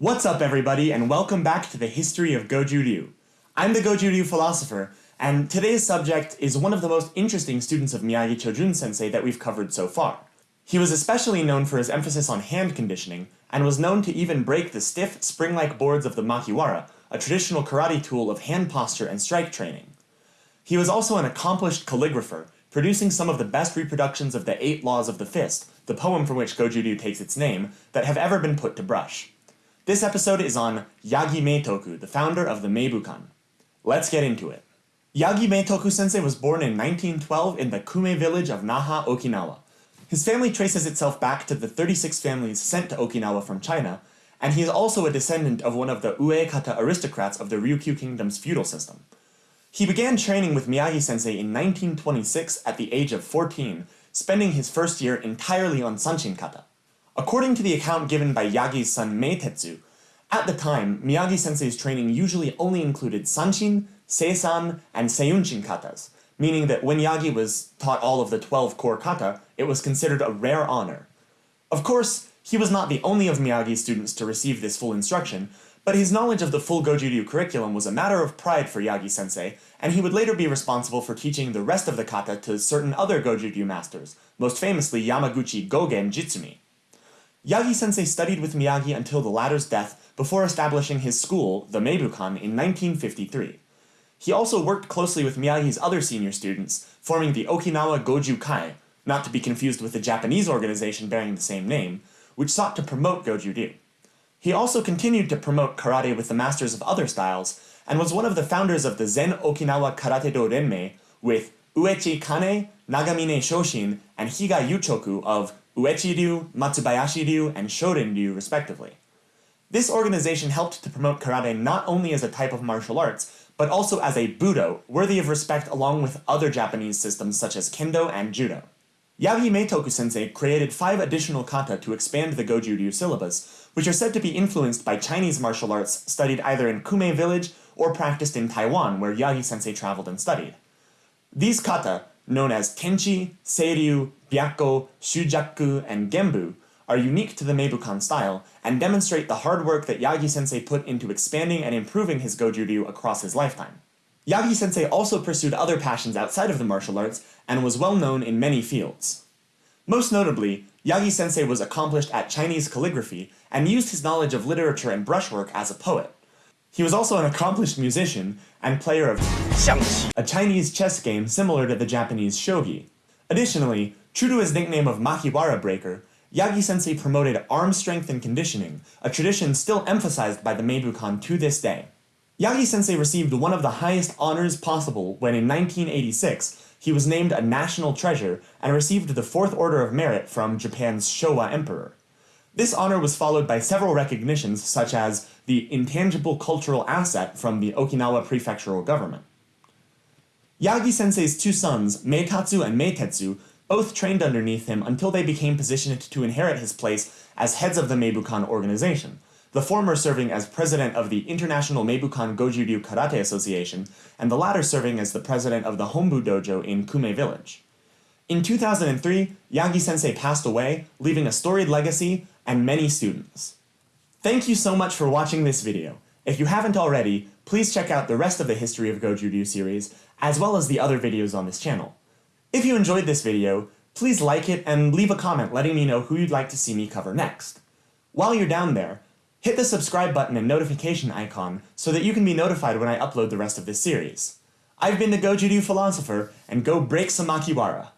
What's up everybody and welcome back to the history of Goju Ryu. I'm the Goju Ryu philosopher, and today's subject is one of the most interesting students of Miyagi Chojun sensei that we've covered so far. He was especially known for his emphasis on hand conditioning, and was known to even break the stiff, spring-like boards of the makiwara, a traditional karate tool of hand posture and strike training. He was also an accomplished calligrapher, producing some of the best reproductions of the Eight Laws of the Fist, the poem from which Goju Ryu takes its name, that have ever been put to brush. This episode is on Yagi Meitoku, the founder of the Meibukan. Let's get into it. Yagi Meitoku sensei was born in 1912 in the Kume village of Naha, Okinawa. His family traces itself back to the 36 families sent to Okinawa from China, and he is also a descendant of one of the Uekata aristocrats of the Ryukyu kingdom's feudal system. He began training with Miyagi sensei in 1926 at the age of 14, spending his first year entirely on Sanshin kata. According to the account given by Yagi's son Meitetsu, at the time, Miyagi-sensei's training usually only included Sanshin, Seisan, and Seiunchin katas, meaning that when Yagi was taught all of the 12 core kata, it was considered a rare honor. Of course, he was not the only of Miyagi's students to receive this full instruction, but his knowledge of the full Goju-ryu curriculum was a matter of pride for Yagi-sensei, and he would later be responsible for teaching the rest of the kata to certain other Goju-ryu masters, most famously Yamaguchi Gogen Jitsumi. Yagi-sensei studied with Miyagi until the latter's death before establishing his school, the Meibukan, in 1953. He also worked closely with Miyagi's other senior students, forming the Okinawa Goju Kai, not to be confused with the Japanese organization bearing the same name, which sought to promote Goju-ryu. He also continued to promote karate with the masters of other styles, and was one of the founders of the Zen Okinawa Karate Do Renmei with Uechi Kanei, Nagamine Shoshin, and Higa Yuchoku of Uechi Ryu, Matsubayashi Ryu, and Shorin Ryu respectively. This organization helped to promote karate not only as a type of martial arts, but also as a budo, worthy of respect along with other Japanese systems such as kendo and judo. Yagi Meitoku sensei created five additional kata to expand the Goju Ryu syllabus, which are said to be influenced by Chinese martial arts studied either in Kume village or practiced in Taiwan where Yagi sensei traveled and studied. These kata, known as Tenchi, Seiryu, Byakko, Shujaku, and Genbu, are unique to the Meibukan style, and demonstrate the hard work that Yagi-sensei put into expanding and improving his Goju-ryu across his lifetime. Yagi-sensei also pursued other passions outside of the martial arts, and was well known in many fields. Most notably, Yagi-sensei was accomplished at Chinese calligraphy, and used his knowledge of literature and brushwork as a poet. He was also an accomplished musician, and player of a Chinese chess game similar to the Japanese shogi. Additionally, true to his nickname of Makiwara Breaker, Yagi-sensei promoted arm strength and conditioning, a tradition still emphasized by the Meibukan to this day. Yagi-sensei received one of the highest honors possible when in 1986, he was named a national treasure and received the Fourth Order of Merit from Japan's Showa Emperor. This honor was followed by several recognitions such as the Intangible Cultural Asset from the Okinawa Prefectural Government. Yagi-sensei's two sons, Meitatsu and Meitetsu, both trained underneath him until they became positioned to inherit his place as heads of the Meibukan organization, the former serving as president of the International Meibukan Goju-ryu Karate Association, and the latter serving as the president of the Hombu Dojo in Kume Village. In 2003, Yagi-sensei passed away, leaving a storied legacy and many students. Thank you so much for watching this video. If you haven't already, please check out the rest of the History of Goju-ryu series, as well as the other videos on this channel. If you enjoyed this video, please like it and leave a comment letting me know who you'd like to see me cover next. While you're down there, hit the subscribe button and notification icon so that you can be notified when I upload the rest of this series. I've been the Goju-ryu Philosopher, and go break some Makiwara!